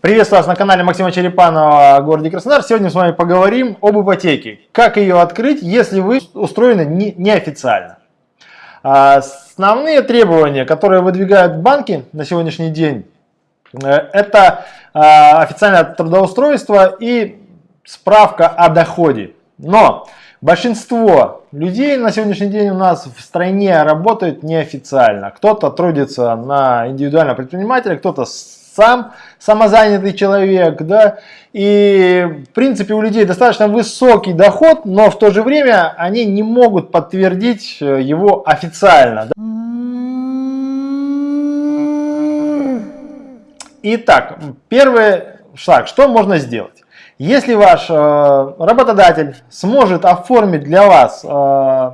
Приветствую вас на канале Максима Черепанова в городе Краснодар. Сегодня с вами поговорим об ипотеке. Как ее открыть, если вы устроены не, неофициально. А, основные требования, которые выдвигают банки на сегодняшний день, э, это а, официальное трудоустройство и справка о доходе. Но большинство людей на сегодняшний день у нас в стране работают неофициально. Кто-то трудится на индивидуального предпринимателя, кто-то сам самозанятый человек, да, и в принципе у людей достаточно высокий доход, но в то же время они не могут подтвердить э, его официально. Да. Итак, первый шаг, что можно сделать? Если ваш э, работодатель сможет оформить для вас э,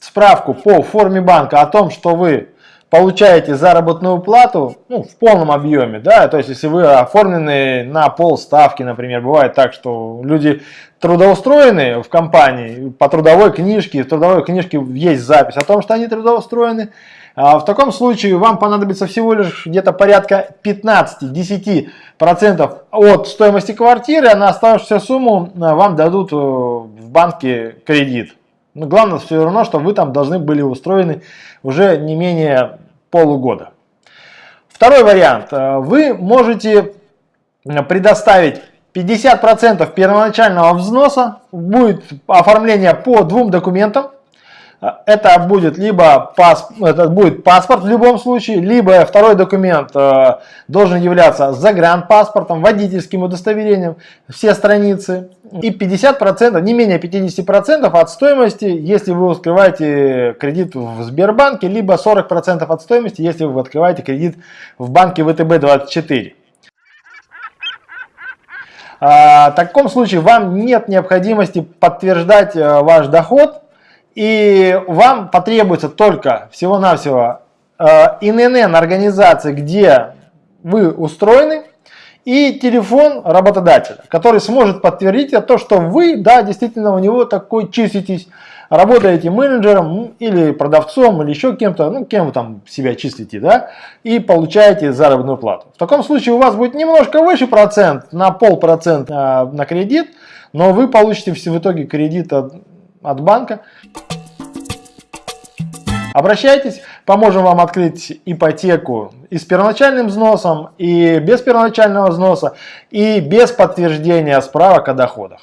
справку по форме банка о том, что вы получаете заработную плату ну, в полном объеме, да, то есть если вы оформлены на полставки, например, бывает так, что люди трудоустроены в компании по трудовой книжке, в трудовой книжке есть запись о том, что они трудоустроены, а в таком случае вам понадобится всего лишь где-то порядка 15-10% от стоимости квартиры, а на оставшуюся сумму а, вам дадут э, в банке кредит. Но главное все равно, что вы там должны были устроены уже не менее полугода. Второй вариант. Э, вы можете предоставить 50% первоначального взноса. Будет оформление по двум документам. Это будет либо пас, это будет паспорт в любом случае, либо второй документ э, должен являться загранпаспортом, водительским удостоверением, все страницы. И 50%, не менее 50% от стоимости, если вы открываете кредит в Сбербанке, либо 40% от стоимости, если вы открываете кредит в банке ВТБ-24. А, в таком случае вам нет необходимости подтверждать э, ваш доход и вам потребуется только всего-навсего э, ИНН организации, где вы устроены, и телефон работодателя, который сможет подтвердить то, что вы, да, действительно у него такой числитесь, работаете менеджером или продавцом или еще кем-то, ну, кем вы там себя числите, да, и получаете заработную плату. В таком случае у вас будет немножко выше процент, на полпроцента на кредит, но вы получите в итоге кредит от, от банка. Обращайтесь, поможем вам открыть ипотеку и с первоначальным взносом, и без первоначального взноса, и без подтверждения справок о доходах.